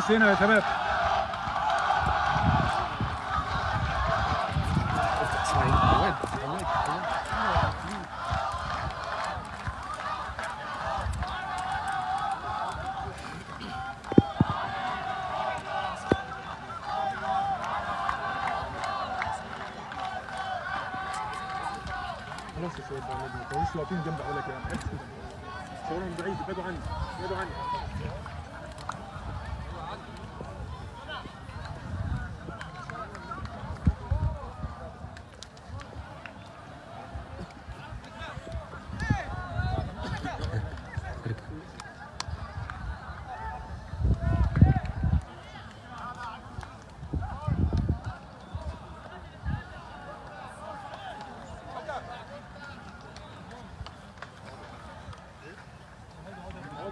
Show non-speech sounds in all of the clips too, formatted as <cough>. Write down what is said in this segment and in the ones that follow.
بس هنا يا شباب. خلاص يا شباب ما تقعدوش واقفين جنب حواليك يعني صورهم بعيد ابعدوا عني ابعدوا عني.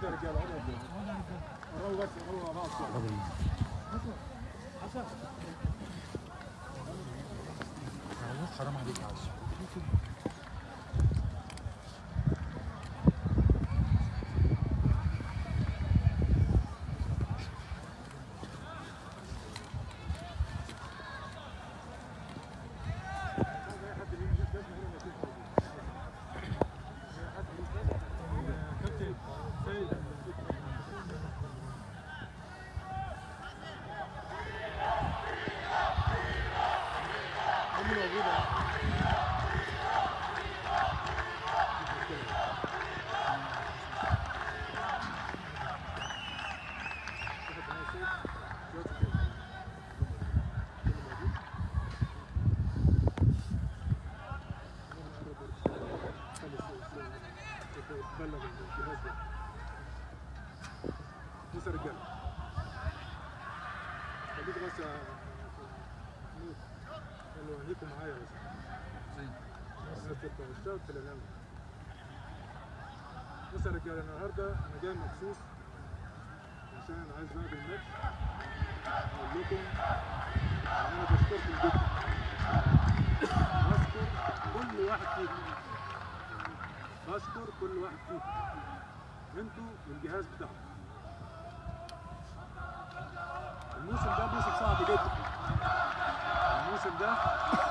اقعدوا يا رجاله اقعدوا يا رجاله قربوا بس قربوا مع بعض شوية. حسن حسن حرام عليك يا عشان بلغ الجهاز ده بص يا رجاله خليكم بس يا محمود قالوا عينيكم معايا بس اشتغل في الاعلام بص يا رجاله النهارده أنا جاي مخصوص عشان أنا عايز بعد الماتش أقول لكم ان أنا بشكركم جدا بشكر كل واحد فيكم بشكر كل واحد فيكم أنتوا والجهاز بتاعكم الموسم ده موسم صعب جدا الموسم ده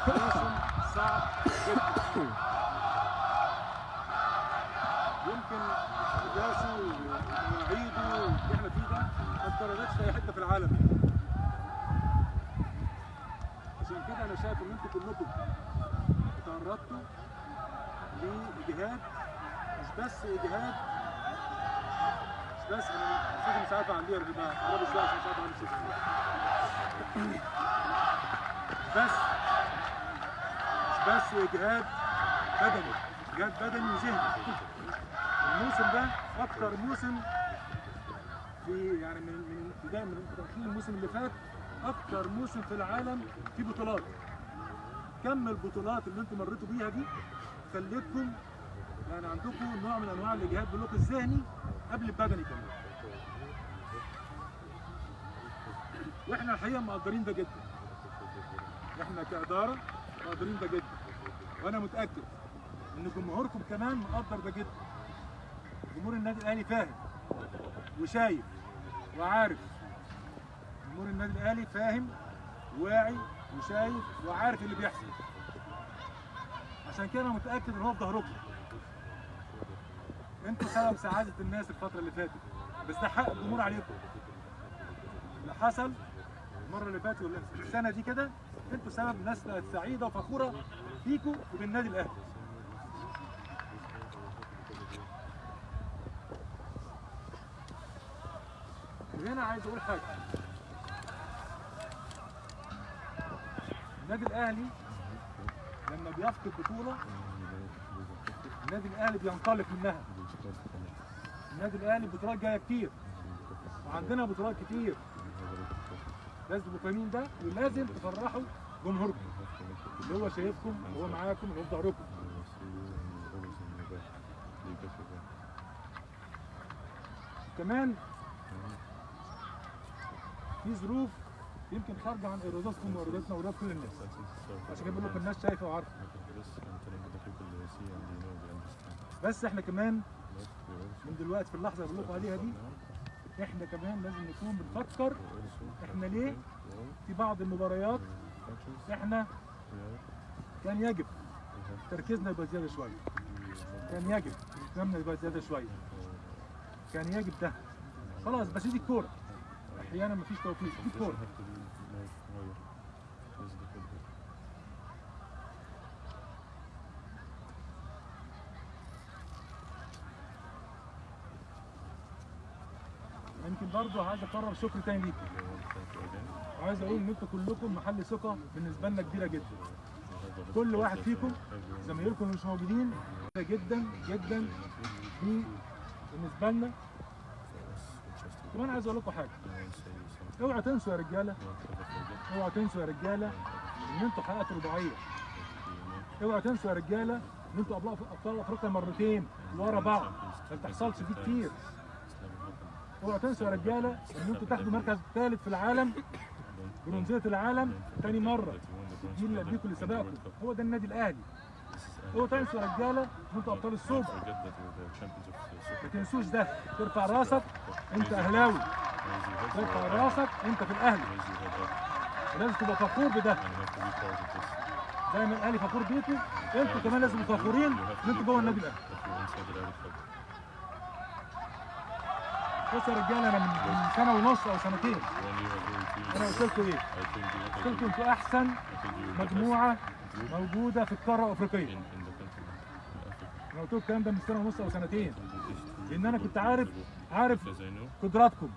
موسم صعب جدا يمكن احداثه ومواعيده اللي إحنا فيه ده ما اتكررتش في أي حتة في العالم. عشان كده أنا شايف إن أنتوا كلكم تعرضتوا لإجهاد مش بس إجهاد مش بس أنا الصوت مش عارف اعليه يا جماعة عشان مش عارف اعلي الصوت بس مش بس إجهاد بدني إجهاد بدني وذهني. الموسم ده أكتر موسم في يعني من من ابتداء من تأخير الموسم اللي فات أكتر موسم في العالم فيه بطولات. كم البطولات اللي أنتم مريتوا بيها دي خلتكم يعني عندكم نوع من أنواع الإجهاد باللوك الذهني قبل البدني كمان؟ وإحنا الحقيقة مقدرين ده جدا. إحنا كإدارة مقدرين ده جدا. وأنا متأكد إن جمهوركم كمان مقدر ده جدا. جمهور النادي الأهلي فاهم وشايف وعارف. جمهور النادي الأهلي فاهم واعي وشايف وعارف اللي بيحصل. عشان كده أنا متأكد إن هو في ظهركم. أنتوا سبب سعادة الناس الفترة اللي فاتت بس ده حق الجمهور عليكم. اللي حصل المرة اللي فاتت والسنة دي كده أنتوا سبب ناس سعيدة وفخورة فيكم وبالنادي الأهلي. وهنا عايز أقول حاجة. النادي الأهلي لما بيفقد بطولة النادي الأهلي بينطلق منها. النادي الأهلي بطولات جاية كتير. وعندنا بطولات كتير. لازم تبقوا فاهمين ده ولازم تفرحوا جمهوركم. اللي هو شايفكم اللي هو معاكم اللي هو في ظهركم. كمان في ظروف يمكن خارجة عن إرادتكم وإرادتنا وارادات كل الناس. عشان كده بقول لكم الناس شايفة وعارفة. بس إحنا كمان من دلوقتي في اللحظة اللي بقول لكم عليها دي إحنا كمان لازم نكون بنفكر إحنا ليه في بعض المباريات إحنا كان يجب تركيزنا يبقى زيادة شوية. كان يجب اهتمامنا يبقى زيادة شوية. كان يجب ده. خلاص بس دي الكورة. أحيانا مفيش توفيق الكوره يمكن برضه عايز اكرر شكر تاني ليكم وعايز أقول ان أنتوا كلكم محل ثقه بالنسبة لنا كبيره جدا كل واحد فيكم زمايلكم اللي مش موجودين جدا جدا بالنسبة لنا كمان عايز أقول لكم حاجة. اوعوا تنسوا يا رجالة. اوعوا تنسوا يا رجالة إن أنتوا حققتوا رباعية. اوعوا تنسوا يا رجالة إن أنتوا ابطال أبطال أفريقيا مرتين ورا بعض. ما بتحصلش دي كتير. اوعوا تنسوا يا رجالة إن أنتوا تاخدوا مركز ثالث في العالم برونزية العالم تاني مرة. قبليكم اللي سبقكم هو ده النادي الأهلي. اوعوا تنسوا يا رجالة ان أنتوا أبطال السوبر ما تنسوش ده. ترفع راسك أنت أهلاوي. ترفع راسك أنت في الأهلي. لازم تبقى فخور بده. زي ما الأهلي فخور بيكم أنتوا كمان لازم تبقوا فخورين. ان أنتوا جوه النادي الأهلي. بصوا يا رجالة أنا من من سنة ونص أو سنتين. أنا قلت لكم إيه؟ قلت لكم إنتوا أحسن مجموعة موجودة في القارة الأفريقية. أنا قلت لكم الكلام ده من سنة ونص أو سنتين. لأن أنا كنت عارف عارف قدراتكم.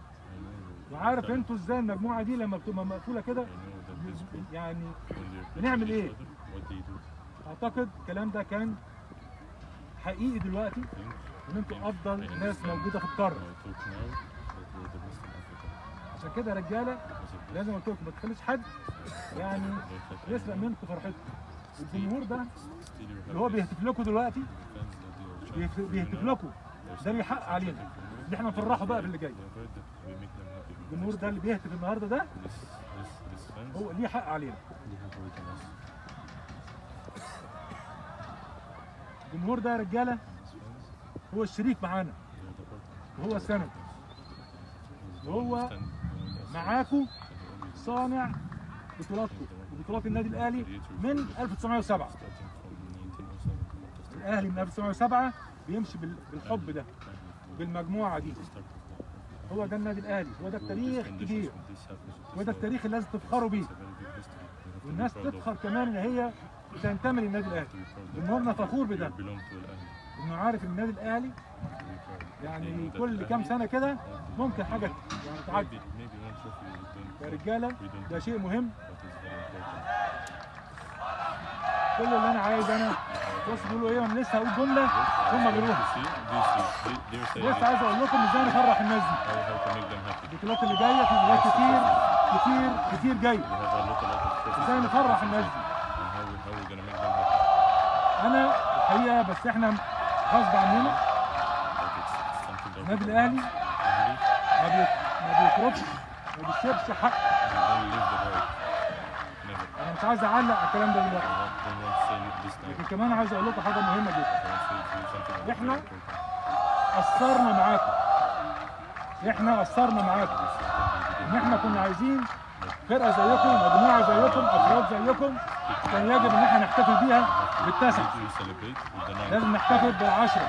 وعارف أنتوا إزاي المجموعة دي لما بتبقى مقفولة كده يعني بنعمل إيه؟ أعتقد الكلام ده كان حقيقي دلوقتي إن أنتوا أفضل ناس موجودة في القارة. عشان كده يا رجالة لازم قلت لكم ما تخليش حد يعني يسرق منكم فرحتكم. الجمهور ده اللي هو بيهتف لكم دلوقتي؟ بيهتف لكم. ده اللي حق علينا. اللي إحنا نفرحه بقى في اللي جاي. الجمهور ده اللي بيهتف النهارده ده هو ليه حق علينا. الجمهور ده يا رجالة هو الشريك معانا. وهو السند وهو معاكم صانع بطولاتكم وبطولات النادي الأهلي من 1907 الاهلي من 1907 بيمشي بال- بالحب ده بالمجموعة دي. هو ده النادي الأهلي هو ده التاريخ كبير. هو ده التاريخ اللي لازم تفخروا بيه. والناس تفخر كمان إن هي تنتمي للنادي الأهلي. جمهورنا فخور بده. إنه عارف النادي الأهلي يعني كل كام سنة كده ممكن حاجة يعني تعدي. يا رجالة ده شيء مهم. كل اللي أنا عايز أنا بص بيقولوا إيه أنا لسه هقول جملة. هم بيروحوا. لسه عايز أقول لكم إزاي نفرح الناس دي. البطولات اللي جاية في بطولات كتير كتير كتير جاية. إزاي نفرح الناس دي؟ أنا الحقيقة بس إحنا غصب عننا. النادي الأهلي. ما بي- ما بيسيبش حق. مش عايز أعلق على الكلام ده دلوقتي. لكن كمان عايز أقول لكم حاجة مهمة جدا. إحنا قصرنا معاكم. إحنا قصرنا معاكم. إن إحنا كنا عايزين فرقة زيكم مجموعة زيكم أفراد زيكم كان يجب إن إحنا نحتفل بيها بالتاسع لازم نحتفل بالعشرة.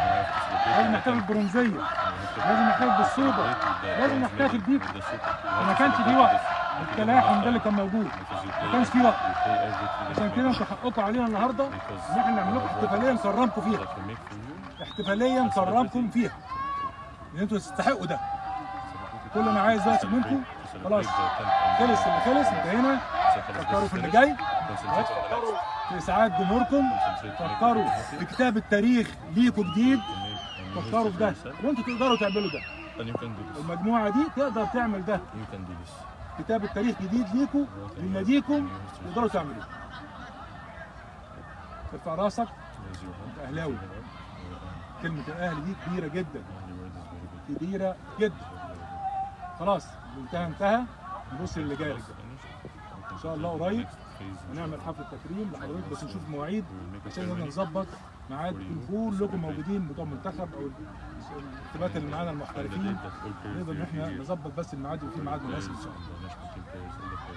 لازم نحتفل بالبرونزية. لازم نحتفل بالسوبر. لازم نحتفل بيكم. وما كانش في وقت. التلاحم ده اللي كان موجود. ما كانش في وقت. عشان كده أنتوا حقكم علينا النهارده إن إحنا نعمل لكم احتفالية نكرمكم فيها. احتفالية نكرمكم فيها. إن أنتوا تستحقوا ده. كل ما عايز دلوقتي منكم خلاص. خلص اللي خلص انتهينا. فكروا في اللي جاي. فكروا في اسعاد جمهوركم. فكروا في كتاب التاريخ ليكوا جديد. فكروا في ده. وانتوا تقدروا تعملوا ده. المجموعة دي تقدر تعمل ده. كتاب التاريخ جديد ليكوا لناديكم تقدروا تعملوه. ارفع راسك. انت أهلاوي. كلمة الأهلي دي كبيرة جدا. كبيرة جدا. خلاص انتهى انتهى. نبص اللي جاي. إن شاء الله قريب. هنعمل حفله تكريم لحضرتك بس نشوف مواعيد عشان نظبط ميعاد كلكم موجودين بتوع المنتخب أو الارتباط اللي معانا المحترفين. نقدر إن إحنا نظبط بس الميعاد وفي ميعاد مناسب إن شاء الله.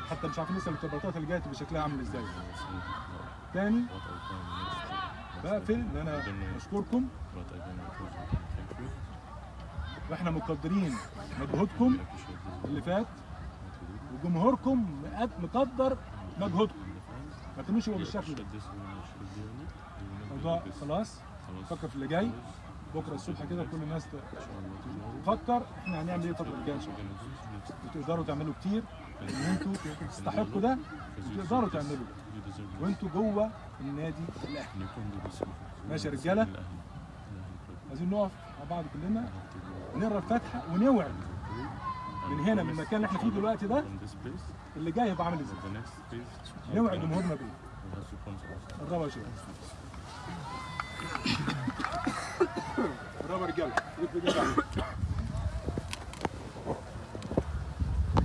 حتى مش عارفين لسه الارتباطات اللي جاية تبقى شكلها عامل إزاي. تاني بقفل إن أنا بشكركم وإحنا مقدرين مجهودكم اللي فات. وجمهوركم مقد- مقدر مجهودكم. ما تكونوش هو بالشكل ده. الموضوع خلاص. فكر في اللي جاي. بكرة الصبح كده كل الناس تفكر إحنا هنعمل إيه الفترة الجاية إن شاء الله. وتقدروا تعملوا كتير ان أنتوا تستحقوا ده. وتقدروا تعملوا. وانتوا جوه النادي الأهلي. ماشي يا رجالة. عايزين نقف مع بعض كلنا. نقرا الفاتحة ونوعد من هنا من المكان اللي إحنا فيه دلوقتي ده اللي جاي هيبقى عامل إزاي؟ نوعد جمهورنا بيه قربوا يا شباب قربوا يا رجاله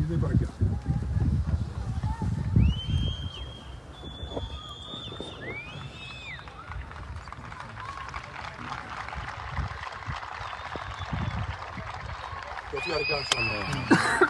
جيب رجاله Thanks, <laughs>